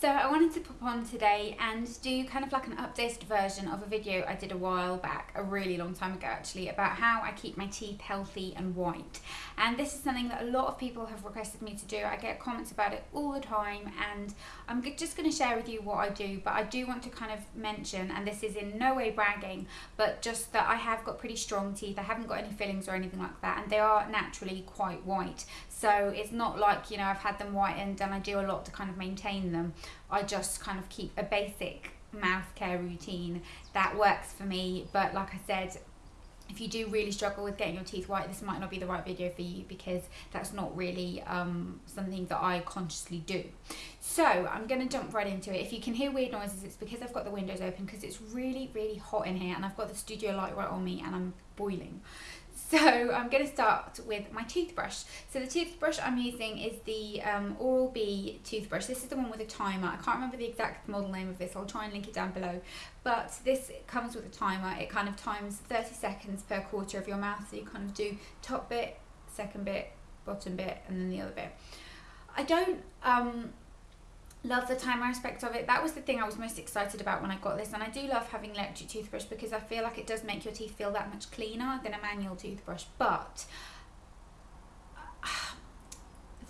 So I wanted to pop on today and do kind of like an updated version of a video I did a while back, a really long time ago actually, about how I keep my teeth healthy and white. And this is something that a lot of people have requested me to do. I get comments about it all the time and I'm just going to share with you what I do, but I do want to kind of mention, and this is in no way bragging, but just that I have got pretty strong teeth. I haven't got any fillings or anything like that and they are naturally quite white. So it's not like, you know, I've had them whitened and I do a lot to kind of maintain them. I just kind of keep a basic mouth care routine that works for me. But like I said, if you do really struggle with getting your teeth white, this might not be the right video for you because that's not really um, something that I consciously do. So I'm going to jump right into it. If you can hear weird noises, it's because I've got the windows open because it's really, really hot in here and I've got the studio light right on me and I'm boiling. So I'm going to start with my toothbrush. So the toothbrush I'm using is the um, Oral-B toothbrush. This is the one with a timer. I can't remember the exact model name of this. I'll try and link it down below. But this comes with a timer. It kind of times 30 seconds per quarter of your mouth. So you kind of do top bit, second bit, bottom bit, and then the other bit. I don't um, love the timer aspect of it. That was the thing I was most excited about when I got this. And I do love having electric toothbrush because I feel like it does make your teeth feel that much cleaner than a manual toothbrush. But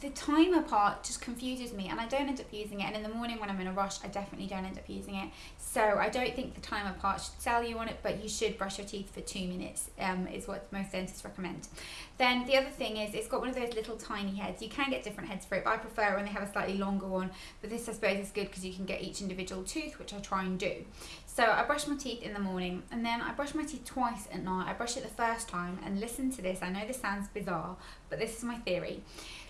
the timer part just confuses me and I don't end up using it and in the morning when I'm in a rush I definitely don't end up using it. So I don't think the timer part should sell you on it but you should brush your teeth for two minutes um, is what most dentists recommend. Then the other thing is it's got one of those little tiny heads. You can get different heads for it but I prefer when they have a slightly longer one but this I suppose is good because you can get each individual tooth which I try and do. So I brush my teeth in the morning and then I brush my teeth twice at night. I brush it the first time and listen to this. I know this sounds bizarre but this is my theory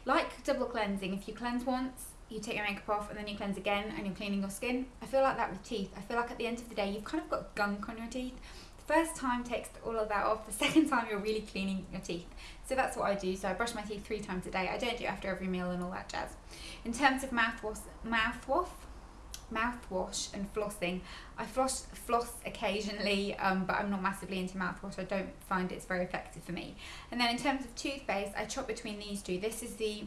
like double cleansing, if you cleanse once, you take your makeup off and then you cleanse again and you're cleaning your skin. I feel like that with teeth. I feel like at the end of the day, you've kind of got gunk on your teeth. The first time takes all of that off. The second time, you're really cleaning your teeth. So that's what I do. So I brush my teeth three times a day. I don't do it after every meal and all that jazz. In terms of mouthwash, mouthwash, mouthwash and flossing. I floss floss occasionally, um, but I'm not massively into mouthwash. I don't find it's very effective for me. And then in terms of toothpaste, I chop between these two. This is the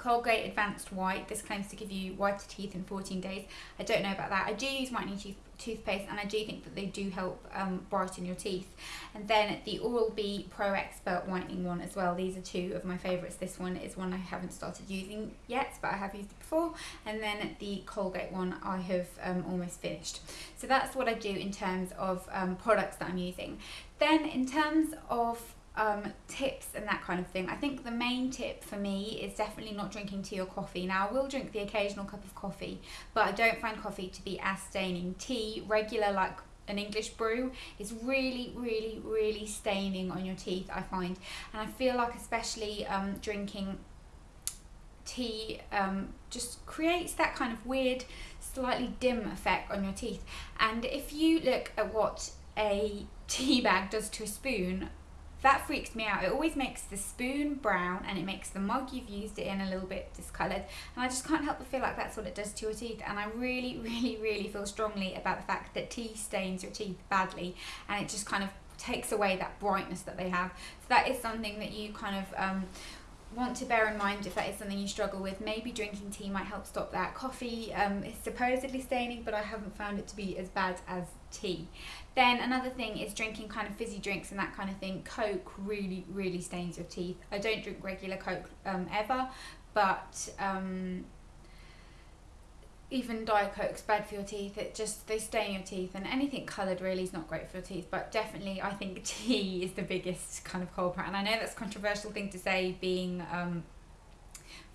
Colgate Advanced White. This claims to give you whiter teeth in 14 days. I don't know about that. I do use whitening tooth toothpaste and I do think that they do help um, brighten your teeth. And then the Oral-B Pro Expert Whitening one as well. These are two of my favourites. This one is one I haven't started using yet, but I have used it before. And then the Colgate one I have um, almost finished. So that's what I do in terms of um, products that I'm using. Then in terms of um, tips and that kind of thing. I think the main tip for me is definitely not drinking tea or coffee. Now, I will drink the occasional cup of coffee, but I don't find coffee to be as staining. Tea, regular, like an English brew, is really, really, really staining on your teeth, I find. And I feel like, especially um, drinking tea, um, just creates that kind of weird, slightly dim effect on your teeth. And if you look at what a tea bag does to a spoon that freaks me out. It always makes the spoon brown and it makes the mug you've used it in a little bit discoloured. And I just can't help but feel like that's what it does to your teeth. And I really, really, really feel strongly about the fact that tea stains your teeth badly and it just kind of takes away that brightness that they have. So that is something that you kind of um, want to bear in mind if that is something you struggle with. Maybe drinking tea might help stop that. Coffee um, is supposedly staining, but I haven't found it to be as bad as tea. Then another thing is drinking kind of fizzy drinks and that kind of thing. Coke really, really stains your teeth. I don't drink regular Coke um, ever, but um, even Diet Coke's bad for your teeth. It just, they stain your teeth and anything coloured really is not great for your teeth. But definitely I think tea is the biggest kind of culprit. And I know that's a controversial thing to say being um,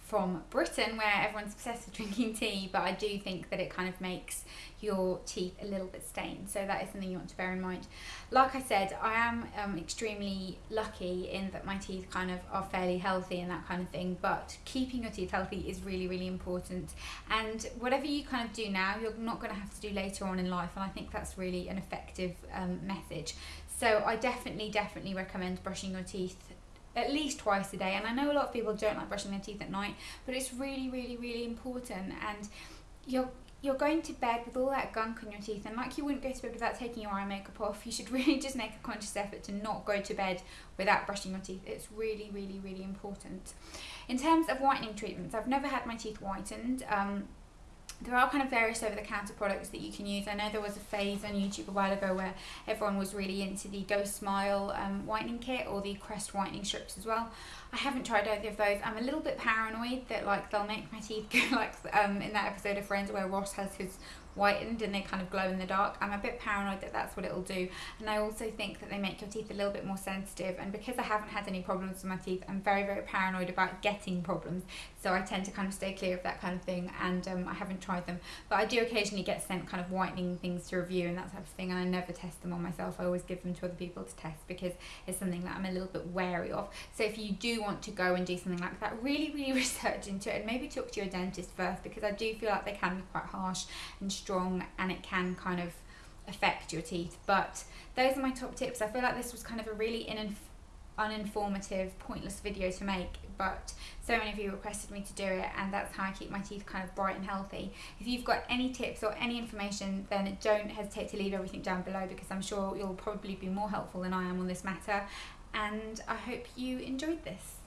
from Britain where everyone's obsessed with drinking tea but I do think that it kind of makes your teeth a little bit stained. So that is something you want to bear in mind. Like I said I am um, extremely lucky in that my teeth kind of are fairly healthy and that kind of thing but keeping your teeth healthy is really really important. And whatever you kind of do now you're not going to have to do later on in life and I think that's really an effective um, message. So I definitely definitely recommend brushing your teeth at least twice a day. And I know a lot of people don't like brushing their teeth at night, but it's really, really, really important. And you're you're going to bed with all that gunk on your teeth. And like you wouldn't go to bed without taking your eye makeup off. You should really just make a conscious effort to not go to bed without brushing your teeth. It's really really really important. In terms of whitening treatments I've never had my teeth whitened. Um, there are kind of various over the counter products that you can use. I know there was a phase on YouTube a while ago where everyone was really into the GoSmile um, whitening kit or the Crest whitening strips as well. I haven't tried either of those. I'm a little bit paranoid that like they'll make my teeth go like um, in that episode of Friends where Ross has his whitened and they kind of glow in the dark. I'm a bit paranoid that that's what it'll do. And I also think that they make your teeth a little bit more sensitive. And because I haven't had any problems with my teeth, I'm very, very paranoid about getting problems. So I tend to kind of stay clear of that kind of thing. And um, I haven't tried them. But I do occasionally get sent kind of whitening things to review and that type of thing. And I never test them on myself. I always give them to other people to test because it's something that I'm a little bit wary of. So if you do want to go and do something like that, really, really research into it and maybe talk to your dentist first because I do feel like they can be quite harsh and strong and it can kind of affect your teeth. But those are my top tips. I feel like this was kind of a really uninformative, pointless video to make, but so many of you requested me to do it, and that's how I keep my teeth kind of bright and healthy. If you've got any tips or any information, then don't hesitate to leave everything down below because I'm sure you'll probably be more helpful than I am on this matter. And I hope you enjoyed this.